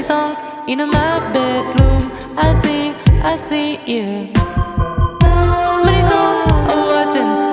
many songs in my bedroom. I see, I see you. Many songs are watching.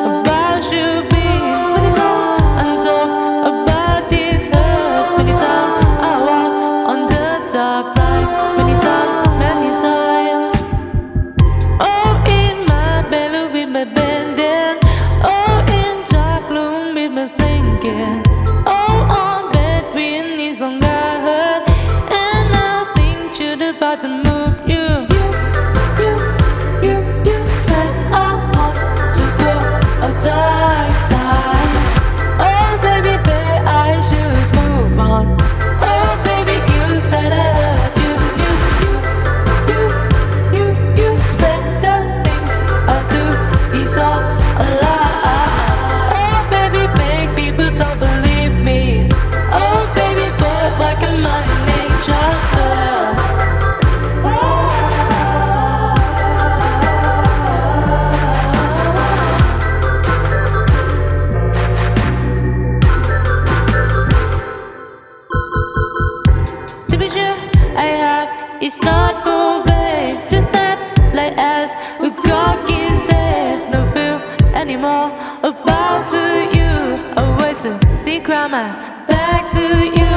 See grandma, back to you.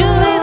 you